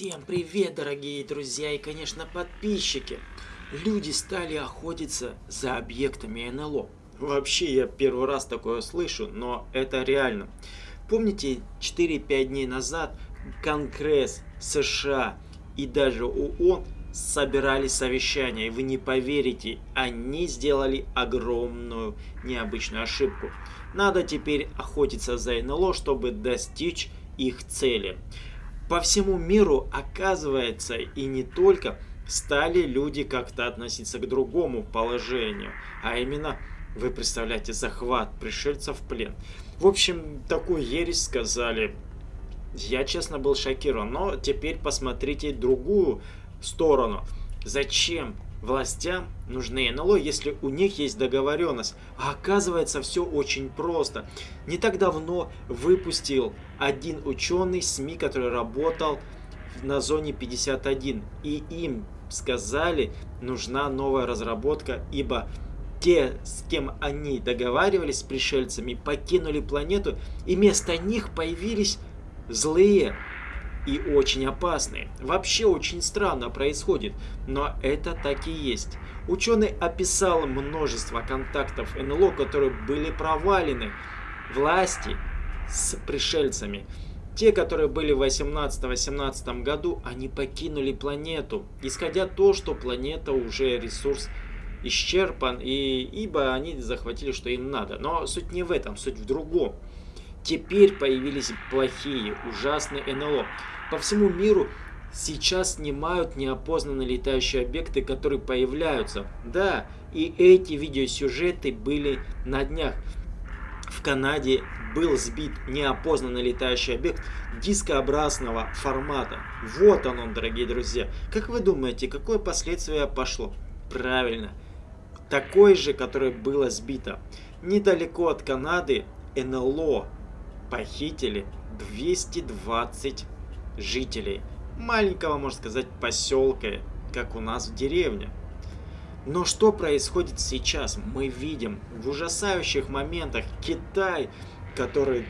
Всем привет, дорогие друзья и, конечно, подписчики! Люди стали охотиться за объектами НЛО. Вообще, я первый раз такое слышу, но это реально. Помните, 4-5 дней назад Конгресс США и даже ООН собирали совещание, и вы не поверите, они сделали огромную необычную ошибку. Надо теперь охотиться за НЛО, чтобы достичь их цели. По всему миру, оказывается, и не только, стали люди как-то относиться к другому положению, а именно, вы представляете, захват пришельцев в плен. В общем, такую ересь сказали. Я, честно, был шокирован, но теперь посмотрите другую сторону. Зачем властям нужны НЛО, если у них есть договоренность. А оказывается, все очень просто. Не так давно выпустил один ученый СМИ, который работал на зоне 51. И им сказали, нужна новая разработка, ибо те, с кем они договаривались с пришельцами, покинули планету, и вместо них появились злые и очень опасные. Вообще очень странно происходит, но это так и есть. Ученый описал множество контактов НЛО, которые были провалены власти с пришельцами. Те, которые были в 18-18 году, они покинули планету, исходя то, что планета уже ресурс исчерпан, и ибо они захватили, что им надо. Но суть не в этом, суть в другом. Теперь появились плохие, ужасные НЛО. По всему миру сейчас снимают неопознанные летающие объекты, которые появляются. Да, и эти видеосюжеты были на днях. В Канаде был сбит неопознанный летающий объект дискообразного формата. Вот он он, дорогие друзья. Как вы думаете, какое последствие пошло? Правильно, такое же, которое было сбито. Недалеко от Канады НЛО похитили 220 жителей маленького, можно сказать, поселка, как у нас в деревне. Но что происходит сейчас? Мы видим в ужасающих моментах Китай, который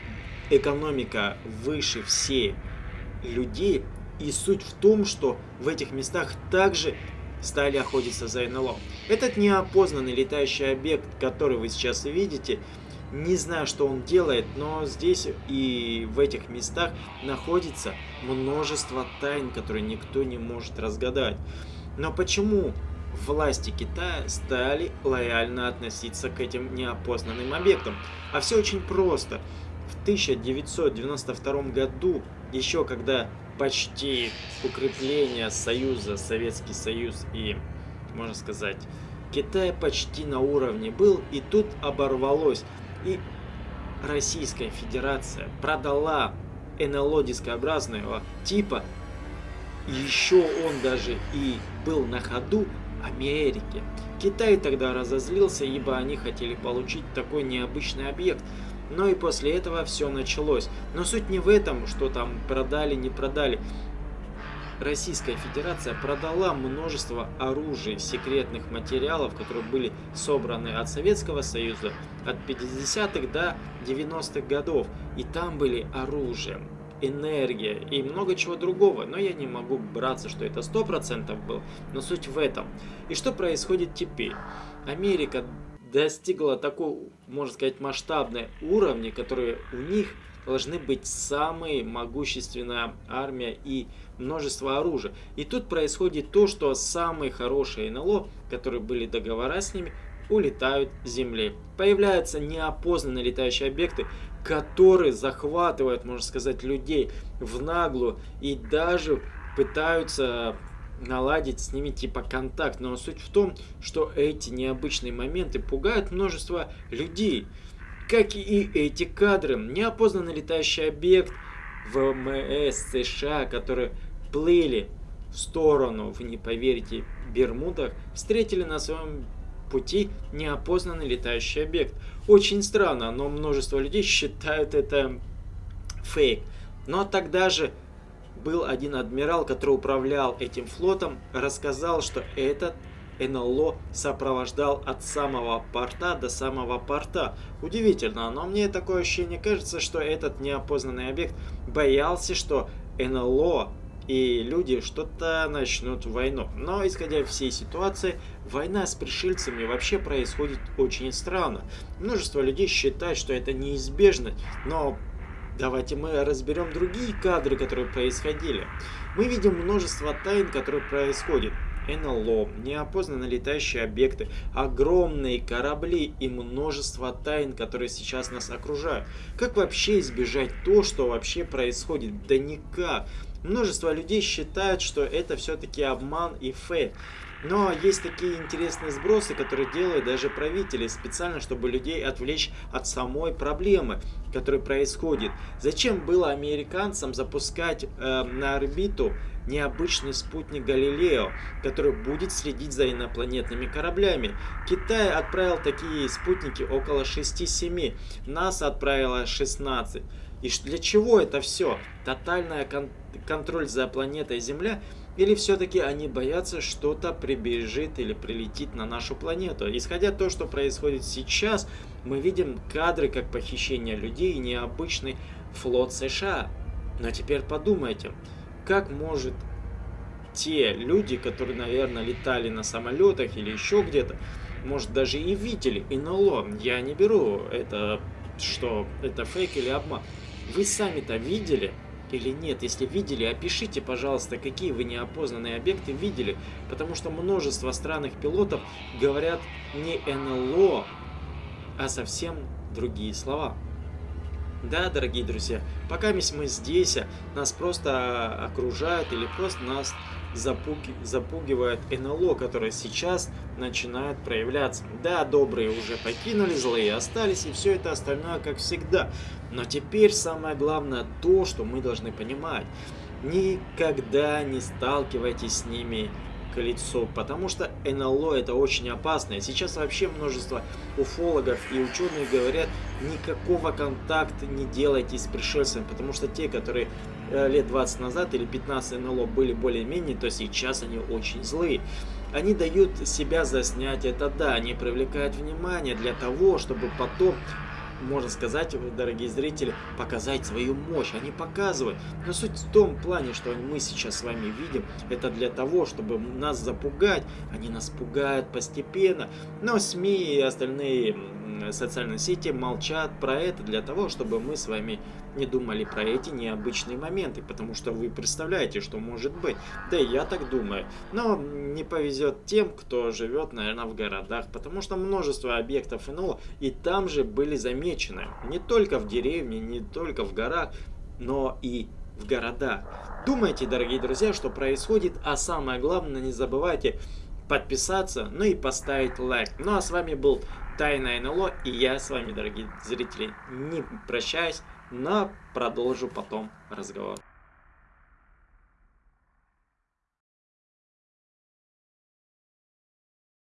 экономика выше всей людей. И суть в том, что в этих местах также стали охотиться за НЛО. Этот неопознанный летающий объект, который вы сейчас видите, не знаю, что он делает, но здесь и в этих местах находится множество тайн, которые никто не может разгадать. Но почему власти Китая стали лояльно относиться к этим неопознанным объектам? А все очень просто. В 1992 году, еще когда почти укрепление Союза, Советский Союз и, можно сказать, Китай почти на уровне был, и тут оборвалось. И Российская Федерация продала НЛО дискообразного типа, еще он даже и был на ходу Америке. Китай тогда разозлился, ибо они хотели получить такой необычный объект. Но и после этого все началось. Но суть не в этом, что там продали, не продали. Российская Федерация продала множество оружия, секретных материалов, которые были собраны от Советского Союза от 50-х до 90-х годов. И там были оружие, энергия и много чего другого. Но я не могу браться, что это 100% был, но суть в этом. И что происходит теперь? Америка достигла такой, можно сказать, масштабной уровня, которые у них должны быть самые могущественная армия и множество оружия. И тут происходит то, что самые хорошие НЛО, которые были договора с ними, улетают с Земли. Появляются неопознанные летающие объекты, которые захватывают, можно сказать, людей в наглую и даже пытаются наладить с ними типа контакт. Но суть в том, что эти необычные моменты пугают множество людей. Как и эти кадры. Неопознанный летающий объект ВМС США, который плыли в сторону, вы не поверите, Бермудах, встретили на своем пути неопознанный летающий объект. Очень странно, но множество людей считают это фейк. Но тогда же был один адмирал, который управлял этим флотом, рассказал, что этот НЛО сопровождал от самого порта до самого порта. Удивительно, но мне такое ощущение кажется, что этот неопознанный объект боялся, что НЛО и люди что-то начнут войну. Но, исходя всей ситуации, война с пришельцами вообще происходит очень странно. Множество людей считают, что это неизбежно, но давайте мы разберем другие кадры, которые происходили. Мы видим множество тайн, которые происходят. НЛО, неопознанно летающие объекты, огромные корабли и множество тайн, которые сейчас нас окружают. Как вообще избежать то, что вообще происходит? Да никак. Множество людей считают, что это все-таки обман и фейк. Но есть такие интересные сбросы, которые делают даже правители специально, чтобы людей отвлечь от самой проблемы, которая происходит. Зачем было американцам запускать э, на орбиту необычный спутник Галилео, который будет следить за инопланетными кораблями. Китай отправил такие спутники около 6-7, НАСА отправила 16. И для чего это все? Тотальный кон контроль за планетой Земля – или все-таки они боятся, что-то прибежит или прилетит на нашу планету? Исходя то, что происходит сейчас, мы видим кадры как похищение людей и необычный флот США. Но теперь подумайте, как может те люди, которые, наверное, летали на самолетах или еще где-то, может даже и видели НЛО. Я не беру это, что это фейк или обман. Вы сами-то видели? Или нет. Если видели, опишите, пожалуйста, какие вы неопознанные объекты видели, потому что множество странных пилотов говорят не НЛО, а совсем другие слова. Да, дорогие друзья, пока мы здесь, нас просто окружают или просто нас запуги, запугивает НЛО, которое сейчас начинает проявляться. Да, добрые уже покинули, злые остались, и все это остальное как всегда. Но теперь самое главное то, что мы должны понимать. Никогда не сталкивайтесь с ними к лицу, потому что НЛО это очень опасно. И сейчас вообще множество уфологов и ученых говорят, никакого контакта не делайте с пришельцами, потому что те, которые э, лет 20 назад или 15 НЛО были более-менее, то сейчас они очень злые. Они дают себя заснять, это да, они привлекают внимание для того, чтобы потом можно сказать, дорогие зрители, показать свою мощь. Они показывают. Но суть в том плане, что мы сейчас с вами видим, это для того, чтобы нас запугать. Они нас пугают постепенно. Но СМИ и остальные социальные сети молчат про это для того, чтобы мы с вами не думали про эти необычные моменты, потому что вы представляете, что может быть. Да и я так думаю. Но не повезет тем, кто живет, наверное, в городах, потому что множество объектов НЛО и там же были замечены. Не только в деревне, не только в горах, но и в городах. Думайте, дорогие друзья, что происходит, а самое главное, не забывайте подписаться, ну и поставить лайк. Ну а с вами был Тайна НЛО, и я с вами, дорогие зрители, не прощаюсь, но продолжу потом разговор.